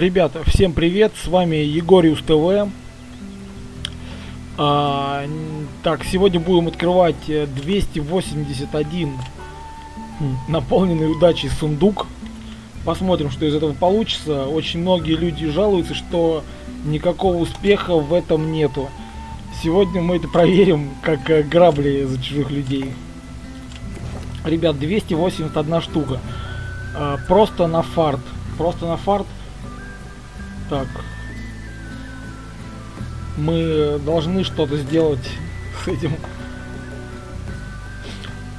Ребята, всем привет, с вами Егориус ТВ. А, так, сегодня будем открывать э, 281 м, наполненный удачей сундук. Посмотрим, что из этого получится. Очень многие люди жалуются, что никакого успеха в этом нету. Сегодня мы это проверим, как э, грабли за чужих людей. Ребят, 281 штука. А, просто на фарт. Просто на фарт. Так. Мы должны что-то сделать с этим.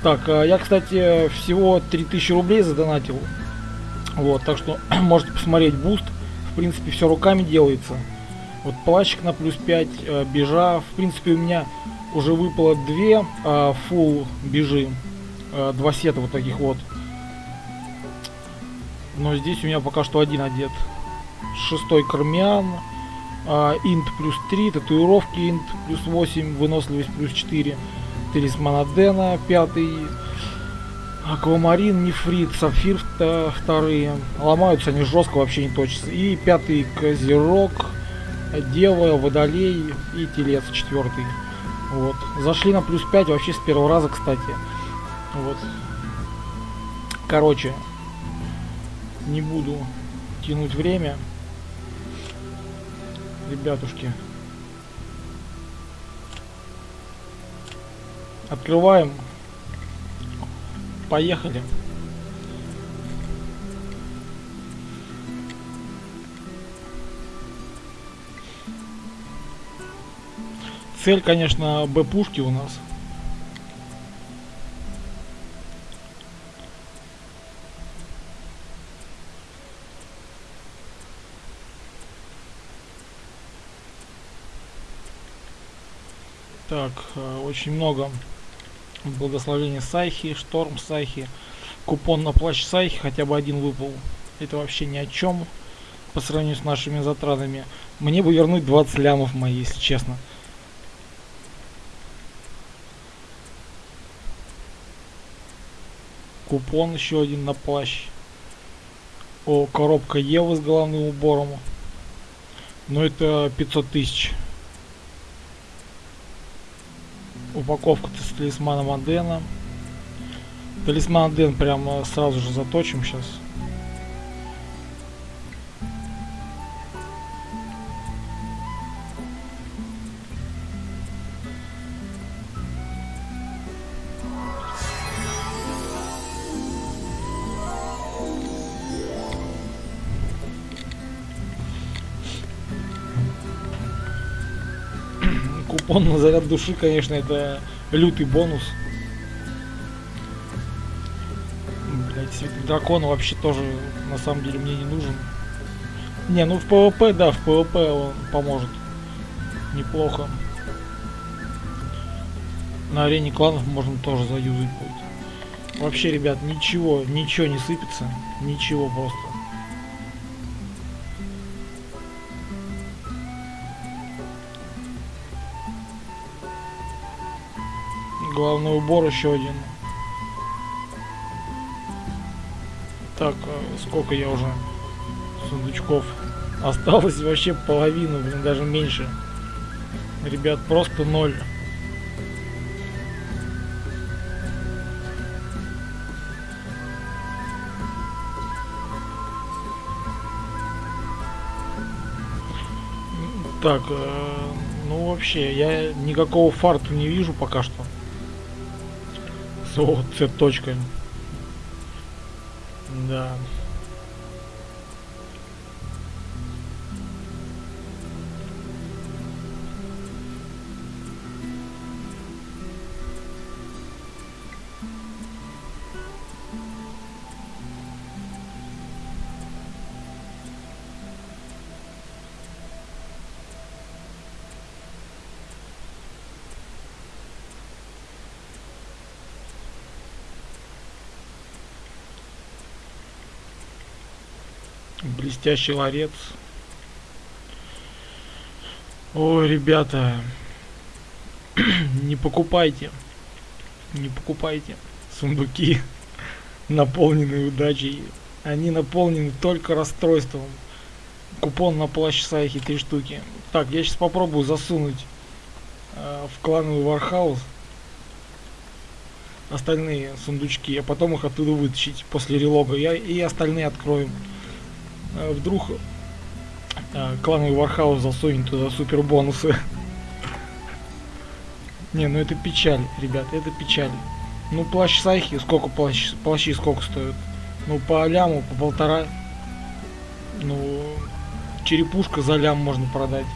Так, а я, кстати, всего 3000 рублей задонатил. Вот, так что можете посмотреть буст. В принципе, все руками делается. Вот плащик на плюс 5, э, бижа. В принципе, у меня уже выпало две э, full бижи. Э, два сета вот таких вот. Но здесь у меня пока что один одет. Шестой кармян. а, инт плюс 3, татуировки инт плюс 8, выносливость плюс 4. Талисман Адена, пятый. Аквамарин, нефрит, сапфир вторые. Ломаются они жестко, вообще не точатся. И пятый козерог, дева, водолей и телец четвертый. Вот. Зашли на плюс 5 вообще с первого раза, кстати. Вот. Короче, не буду тянуть время. Ребятушки. Открываем. Поехали. Цель, конечно, Б-пушки у нас. Так, э, очень много благословения Сайхи, Шторм Сайхи, купон на плащ Сайхи, хотя бы один выпал. Это вообще ни о чем по сравнению с нашими затратами. Мне бы вернуть 20 лямов мои, если честно. Купон еще один на плащ. О, коробка Евы с головным убором. Но это 500 тысяч. Упаковка с талисманом Адена. Талисман Аден прямо сразу же заточим сейчас. Купон на заряд души, конечно, это лютый бонус. Блять, дракона вообще тоже на самом деле мне не нужен. Не, ну в ПВП, да, в ПВП он поможет. Неплохо. На арене кланов можно тоже заюзать будет. Вообще, ребят, ничего, ничего не сыпется. Ничего просто. Главный убор еще один. Так, э, сколько я уже сундучков? Осталось вообще половину, блин, даже меньше. Ребят, просто ноль. Так, э, ну вообще, я никакого фарта не вижу пока что. О, точкой. Да. Блестящий ларец. Ой, ребята, не покупайте, не покупайте сундуки, наполненные удачей. Они наполнены только расстройством. Купон на плащ Сайхи три штуки. Так, я сейчас попробую засунуть э, в клановый Warehouse остальные сундучки, а потом их оттуда вытащить после релога. Я и остальные откроем. Э, вдруг э, клановый Warehouse засунет туда супер бонусы. Не, ну это печаль, ребят, это печаль. Ну плащ Сайхи, сколько плащ, плащи сколько стоят? Ну по ляму, по полтора. Ну, черепушка за лям можно продать.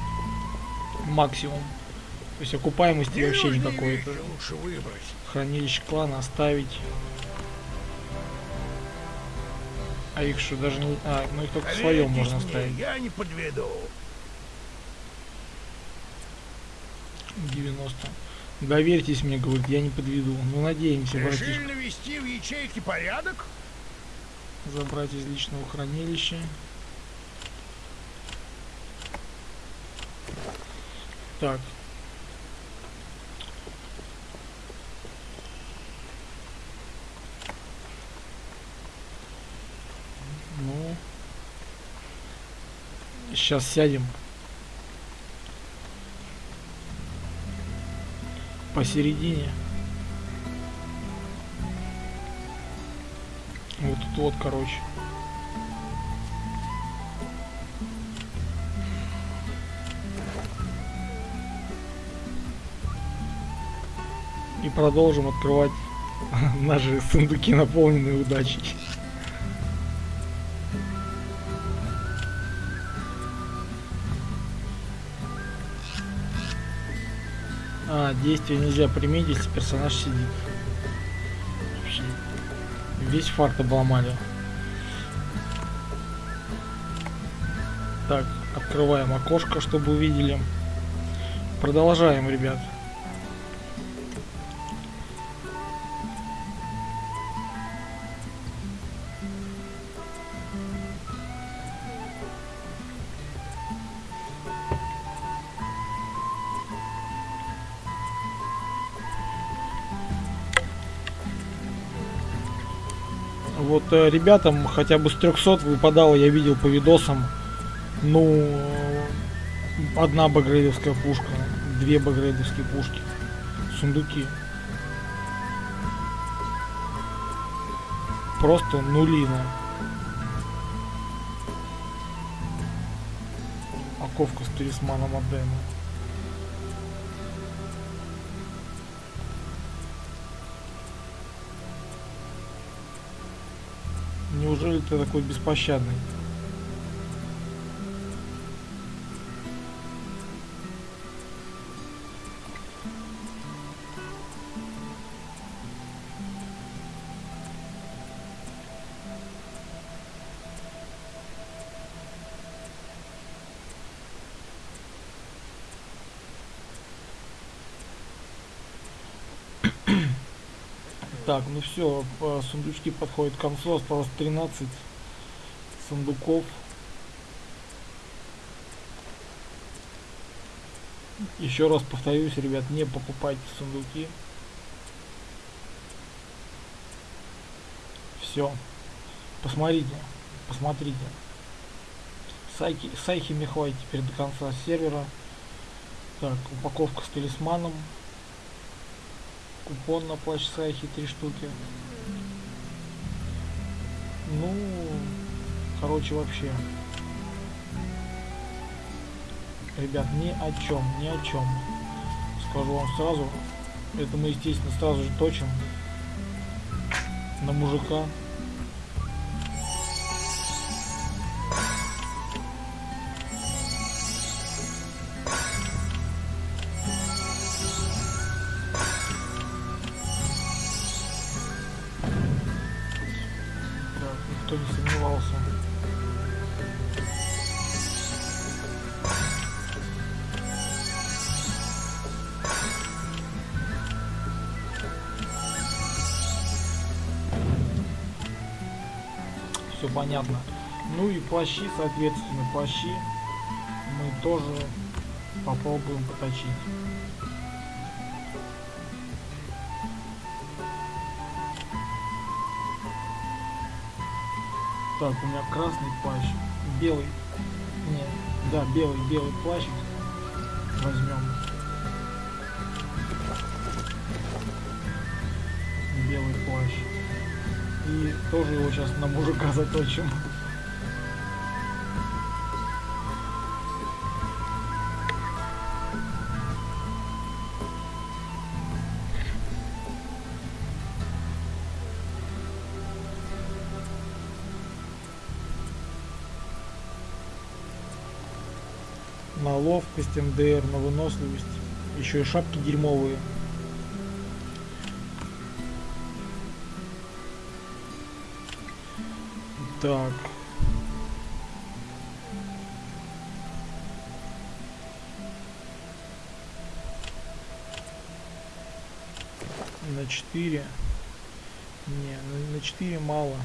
Максимум. То есть окупаемости вообще никакой. Хранилище клана оставить. А их что, даже не... А, ну их только в своем можно мне, оставить. Я не подведу. 90. Доверьтесь мне, говорит, я не подведу. Ну надеемся, братишка. Решили навести в ячейке порядок? Забрать из личного хранилища. Так. Ну. Сейчас сядем. Посередине. Вот тут вот, короче. И продолжим открывать наши сундуки, наполненные удачей. А, действие нельзя применить, если персонаж сидит. Вообще, Весь фарт обломали. Так, открываем окошко, чтобы увидели. Продолжаем, ребят. Вот э, ребятам хотя бы с 300 выпадало, я видел по видосам. Ну, одна багрейдовская пушка, две багрейдовские пушки, сундуки. Просто нулина. Оковка с талисманом Адена. Неужели ты такой беспощадный? Так, ну все, сундучки подходят к концу, осталось 13 сундуков. Еще раз повторюсь, ребят, не покупайте сундуки. Все. Посмотрите, посмотрите. Сайки, сайхи хватит теперь до конца сервера. Так, упаковка с талисманом. Купон на плащ Сайхи три штуки. Ну, короче, вообще. Ребят, ни о чем, ни о чем. Скажу вам сразу. Это мы, естественно, сразу же точим на мужика. Понятно. Ну и плащи, соответственно, плащи мы тоже попробуем поточить. Так, у меня красный плащ, белый Не, да, белый, белый плащ возьмем. Белый плащ. И тоже его сейчас на мужика заточим. на ловкость МДР, на выносливость. Еще и шапки дерьмовые. Так. На 4. Не, на- на 4 мало.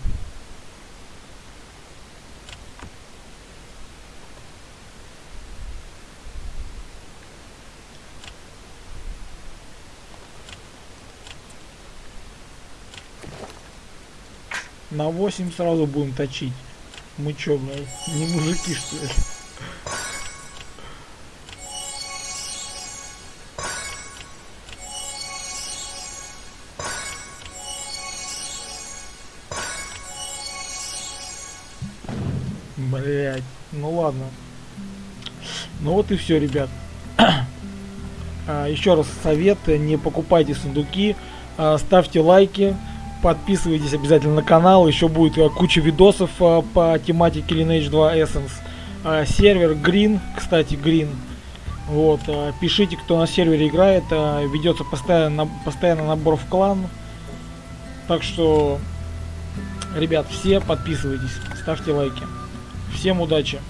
На 8 сразу будем точить. Мы чё, блядь, не мужики что ли? Блять, ну ладно. Ну вот и все, ребят. А, Еще раз совет, не покупайте сундуки, а, ставьте лайки, подписывайтесь обязательно на канал, еще будет а, куча видосов а, по тематике Lineage 2 Essence. А, Сервер Green, кстати, Green. Вот, а, пишите, кто на сервере играет, ведется постоянно, постоянно набор в клан. Так что, ребят, все подписывайтесь, ставьте лайки. Всем удачи!